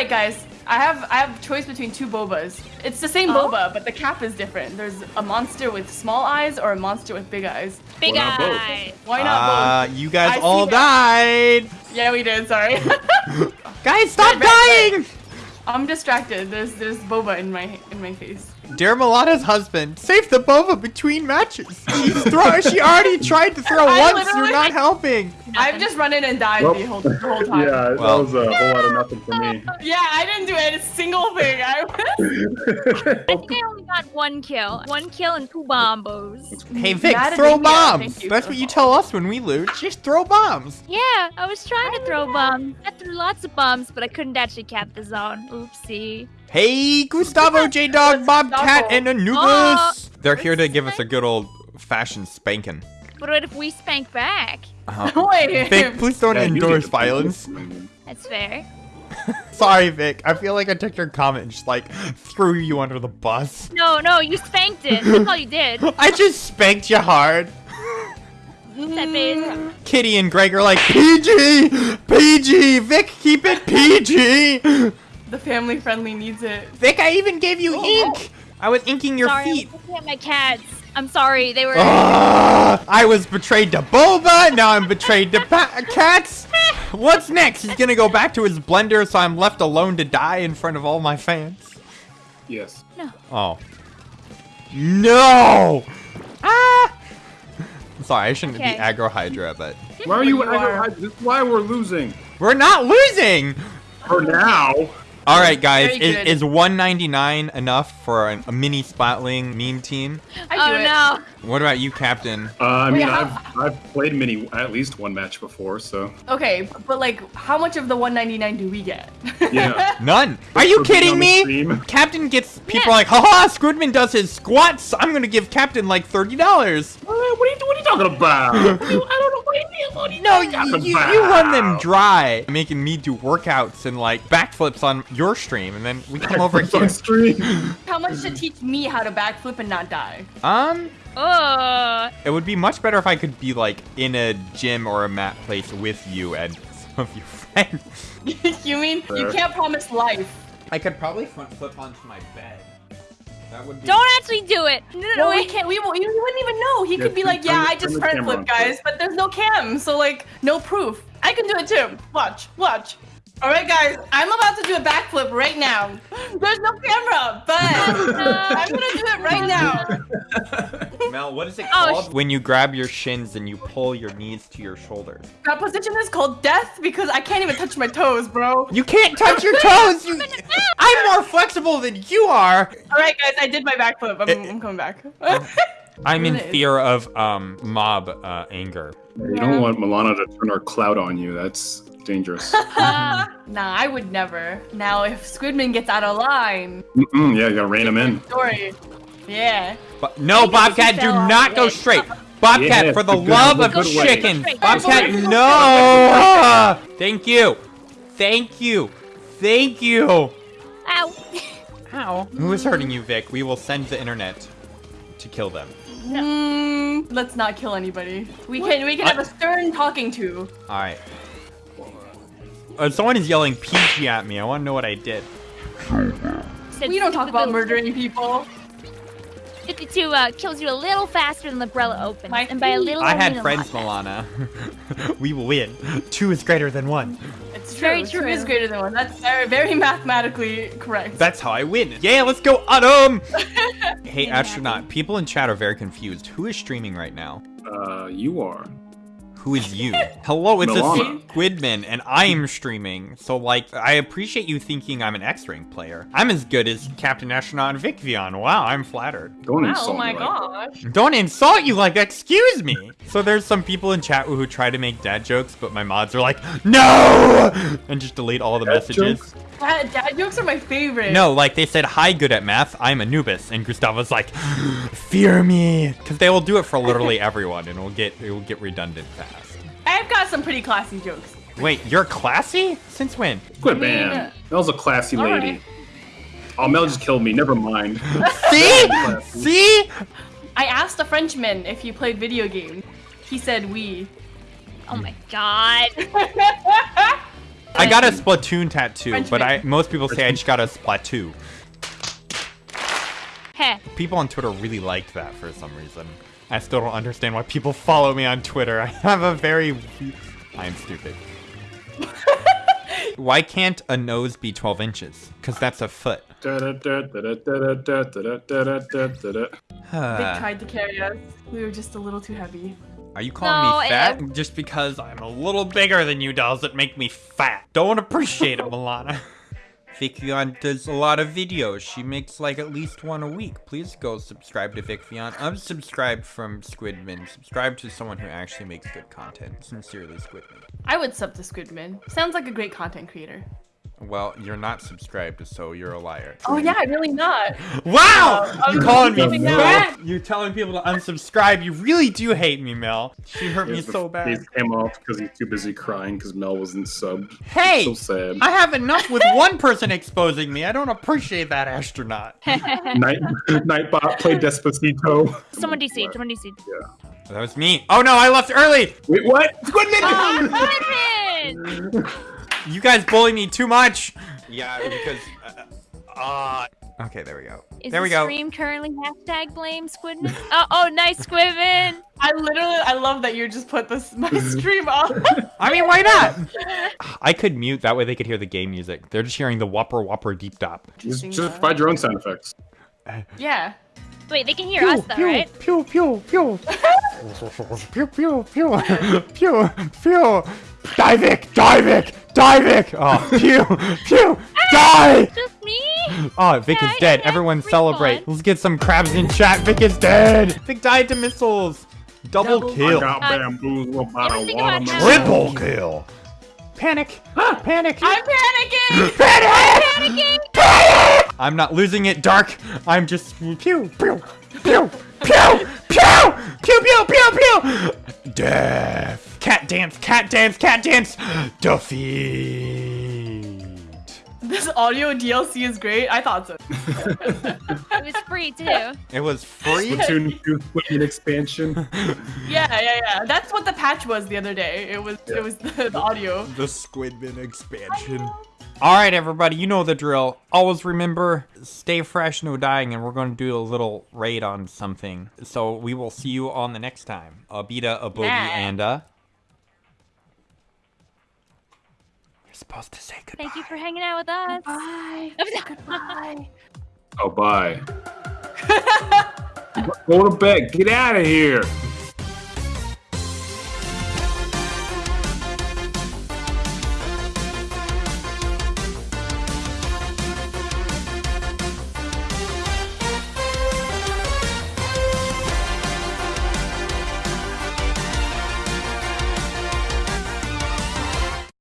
right, guys. I have I have choice between two bobas. It's the same Oh. boba, but the cap is different. There's a monster with small eyes or a monster with big eyes. Big eyes. Why not both? eye. Why not Uh, both? you guys I see all that. died. Yeah, we did. Sorry. Guys, stop Red, red, dying. I'm distracted. There's there's boba in my in my face. Dear Milana's husband, save the boba between matches. She's throw- she already tried to throw I once. You're not helping. I've just run in and died Well, the, whole, the whole time. Yeah, Well- that was a whole lot of nothing for me. Yeah, I didn't do a single thing. I I think I only got one kill. One kill and two bombos. Hey Vic, Mad at throw bombs. you That's what you tell us when we lose. Just throw bombs. Yeah, I was trying to throw bombs. I threw lots of bombs, but I couldn't actually cap the zone. Oopsie. Hey, Gustavo, J Dog, Bobcat, and Anubis. Oh, They're here to give us a good old fashioned spanking. But what if we spank back? Uh-huh. Wait. Vic, please don't Yeah, endorse violence. That's fair. Sorry, Vic. I feel like I took your comment and just like threw you under the bus. No, no, you spanked it. That's all you did. I just spanked you hard. That base. Kitty and Greg are like, PG! PG! Vic, keep it PG! The family friendly needs it. Vic, I even gave you ink! I was inking your sorry, feet. I'm looking at my cats. I'm sorry, they were. Ah, I was betrayed to Boba, now I'm betrayed to pa- cats. What's next? He's gonna go back to his blender, so I'm left alone to die in front of all my fans. Yes. No. Oh. No! Ah! Sorry, I shouldn't Okay. be aggro Hydra, but Why are you? You Hydra? This is why we're losing. we're not losing. For now. All right, guys, is, is 199 enough for a, a mini splatling meme team? I do oh it. no. What about you, Captain? Uh, I mean, Wait, I've, I've played mini at least one match before, so Okay, but like, how much of the 199 do we get? yeah. None. Are you kidding me? Captain gets people Yeah. like, haha, Squidman does his squats. I'm gonna give Captain like thirty dollars. Uh, what are you what are you talking about? What are I don't know what are you, what are you No, you, you, you run them dry, making me do workouts and like backflips on your stream, and then we come over It's on here. stream. how much to teach me how to backflip and not die? Um, Oh. it would be much better if I could be like in a gym or a mat place with you and some of your friends. you mean you can't promise life? I could probably front flip onto my bed. That would be. Don't actually do it. No, no, no, Well, we can't. We, we wouldn't even know. He Yeah, could be like, "Yeah, I just the front camera flip, guys," but there's no cam, so like, no proof. I can do it too. Watch, watch. All right, guys, I'm about to do a backflip right now. There's no camera, but I'm gonna do it right now. Mel, what is it Oh, called when you grab your shins and you pull your knees to your shoulders? That position is called death because I can't even touch my toes, bro. You can't touch your toes. You, I'm more flexible than you are. All right, guys, I did my backflip. I'm, Eh, I'm coming back. I'm in fear of um mob uh, anger. You don't want Milana to turn her cloud on you. That's dangerous. nah, I would never. Now, if Squidman gets out of line, Mm-mm, yeah, you gotta rein him in. story. Yeah. But no, Because Bobcat, he do fell not go it. straight. Bobcat, Yeah, for the the good- love the of good way. chicken. Straight. Bobcat, Straight. no. Thank you. Thank you. Thank you. Ow. Ow. Who is hurting you, Vic? We will send the internet to kill them. Mm, let's not kill anybody. We can we can have a stern talking to. All right. Uh, someone is yelling PG at me. I want to know what I did. We don't talk about murdering people. 52 uh, kills you a little faster than the umbrella opens. My and by a little, I I had friends, lot. Milana. we will win. Two is greater than one. It's true. Very Two true. is greater than one. That's very, very mathematically correct. That's how I win. Yeah, let's go, Autumn! hey, astronaut, people in chat are very confused. Who is streaming right now? Uh, you are. Who is you? Hello, it's Milana. a Squidman, and I'm streaming. So, like, I appreciate you thinking I'm an X-Rank player. I'm as good as Captain Astronaut and Vic Vion. Wow, I'm flattered. Don't wow, insult oh my me like gosh. Don't insult you like that, excuse me! So there's some people in chat who try to make dad jokes, but my mods are like, NO! And just delete all the Dad messages. jokes? Dad, dad jokes are my favorite. No, like they said, hi, good at math, I'm Anubis. And Gustavo's like, fear me! Because they will do it for literally everyone, and it will get, it will get redundant fast. I've got some pretty classy jokes. Wait, you're classy? Since when? Quit, I mean, man. That was a classy lady. right. Oh, Mel just killed me. Never mind. See? See? I asked a Frenchman if he played video games. He said we. Oh my god. I got a Splatoon tattoo, French but I most people say I just got a Splatoon. Heh. People on Twitter really liked that for some reason. I still don't understand why people follow me on Twitter. I have a very... I'm stupid. why can't a nose be 12 inches? Because that's a foot. they tried to carry us. We were just a little too heavy. Are you calling no, me fat? Just because I'm a little bigger than you does it make me fat. Don't appreciate it, Milana. Vicvion does a lot of videos. She makes like at least one a week. Please go subscribe to Vicvion. Unsubscribe from Squidman. Subscribe to someone who actually makes good content. Sincerely, Squidman. I would sub to Squidman. Sounds like a great content creator. Well, you're not subscribed, so you're a liar. Oh yeah, really not. Wow! Um, I'm you calling me coming out. fat? You're telling people to unsubscribe. You really do hate me, Mel. She hurt me so bad. He came off because he's too busy crying because Mel wasn't subbed. Hey! So sad. I have enough with one person exposing me. I don't appreciate that astronaut. Night Nightbot played Despacito. Someone DC. Someone DC. Yeah. That was me. Oh no, I left early. Wait, what? Squidman! Oh, Squidman! You guys bully me too much. Yeah, because. Uh, uh, okay, there we go. Is there the we go. stream currently hashtag blame Squidman? oh, oh, nice Squidman! I literally, I love that you just put this my stream on. I mean, why not? I could mute that way they could hear the game music. They're just hearing the whopper whopper deep dop. Just, just provide your own sound effects. yeah. Wait, they can hear us though, right? Pew pew pew. pew pew pew pew pew. Divik, Divik, Divik. Oh, pew pew. Die. Just me? Oh, Vic Yeah, is dead. yeah, Everyone celebrate. fun. Let's get some crabs in chat. Vic is dead. Vic died to missiles. Double, Double kill. got Uh, bamboozled by ever a think about watermelon. Triple kill. Panic. Panic. I'm panicking. Panic. Panicking! I'm not losing it, Dark. I'm just pew pew pew pew pew pew pew pew pew. Death. Cat dance. Cat dance. Cat dance. Defeat. This audio DLC is great. I thought so. It was free too. It was free. Splatoon 2 Squidman expansion. Yeah, yeah, yeah. That's what the patch was the other day. It was, it was the, the audio. The Squidman expansion. All right, everybody, you know the drill. Always remember, stay fresh, no dying, and we're going to do a little raid on something. So we will see you on the next time. A beta, a boogie, Yeah. and a. supposed to say goodbye. Thank you for hanging out with us. Bye. Goodbye. Oh, bye. Go to bed. Get out of here.